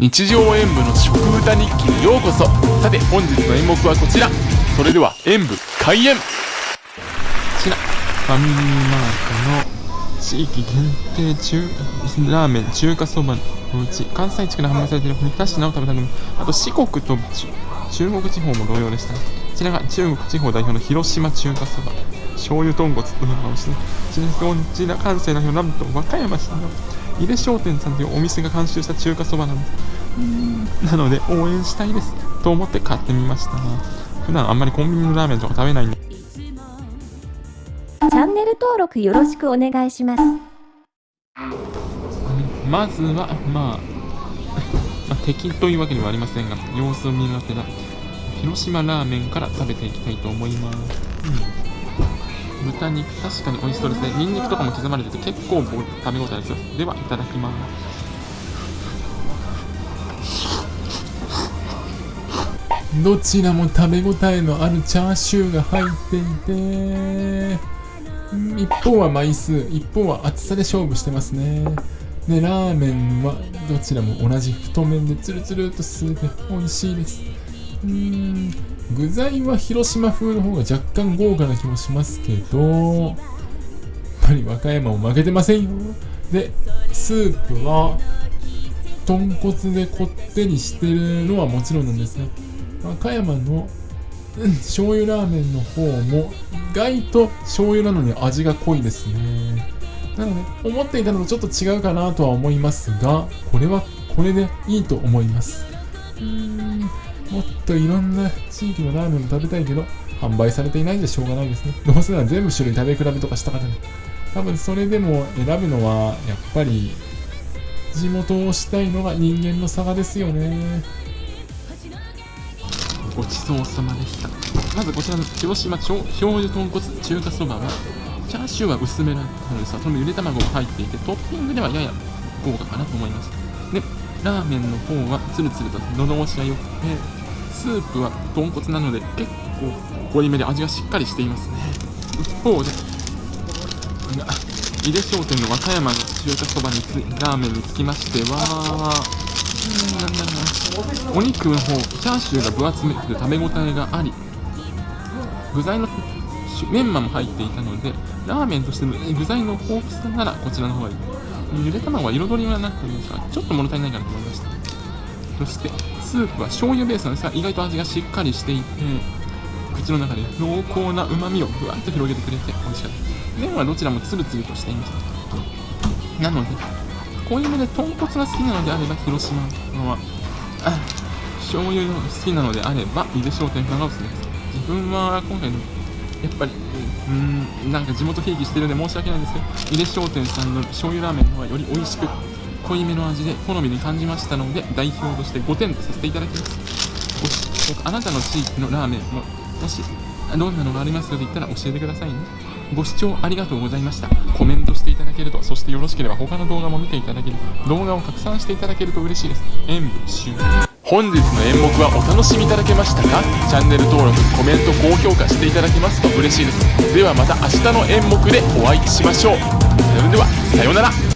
日常演舞の食歌日記にようこそ。さて本日の演目はこちら。それでは演舞開演。こちらファミリーマートの地域限定中ラーメン中華そばのうち関西地区で販売されている2品を食べたのもあと四国と中国地方も同様でした。こちらが中国地方代表の広島中華そば醤油豚骨というのをしてこちら関西代表なんと和歌山市の井出商店さんというお店が監修した中華そばなんです。なので応援したいですと思って買ってみました普段あんまりコンビニのラーメンとか食べないんで。チャンネル登録よろしくお願いします。まずはまあ まあ、敵というわけではありませんが様子を見るわけだ広島ラーメンから食べていきたいと思います、うん豚肉確かに美味しそうですね。ニンニクとかも刻まれてて結構食べ応えです。よではいただきます。どちらも食べ応えのあるチャーシューが入っていて一方は枚数一方は厚さで勝負してますね。でラーメンはどちらも同じ太麺でツルツルと吸って美味しいです。うん。具材は広島風の方が若干豪華な気もしますけどやっぱり和歌山も負けてませんよ。でスープは豚骨でこってりしてるのはもちろんなんですが和歌山の、うん、醤油ラーメンの方も意外と醤油なのに味が濃いですね。なので思っていたのとちょっと違うかなとは思いますがこれはこれでいいと思います。もっといろんな地域のラーメンも食べたいけど、販売されていないんでしょうがないですね。どうせなら全部種類食べ比べとかしたかったね。多分それでも選ぶのは、やっぱり、地元をしたいのが人間の差がですよね。ごちそうさまでした。まずこちらの広島醤油豚骨中華そばは、チャーシューは薄めなんですが、そのゆで卵が入っていて、トッピングではやや豪華かなと思います。で、ラーメンの方はツルツルと喉越しが良くて、スープは豚骨なので結構濃いめで味がしっかりしていますね。一方で井出商店の和歌山の中華そばにつラーメンにつきましてはお肉の方チャーシューが分厚めで食べ応えがあり具材のメンマも入っていたのでラーメンとしての具材の豊富さならこちらの方がいい。ゆで卵は彩りはなくてですがちょっと物足りないかなと思いました。そしてスープは醤油ベースなんですが意外と味がしっかりしていて口の中で濃厚なうまみをふわっと広げてくれて美味しかった。麺はどちらもツルツルとしていました。なので濃いめで豚骨が好きなのであれば広島のは醤油が好きなのであれば井出商店さんがおすすめです。自分は今回やっぱりうんなんか地元ひいきしてるんで申し訳ないんですけど井出商店さんの醤油ラーメンの方がより美味しく濃いめの味で好みに感じましたので代表として5点とさせていただきます。あなたの地域のラーメンももしどんなのがありますよと言ったら教えてくださいね。ご視聴ありがとうございました。コメントしていただけるとそしてよろしければ他の動画も見ていただける。動画を拡散していただけると嬉しいです。演舞終了。本日の演目はお楽しみいただけましたか？チャンネル登録コメント高評価していただけますと嬉しいです。ではまた明日の演目でお会いしましょう。それではさようなら。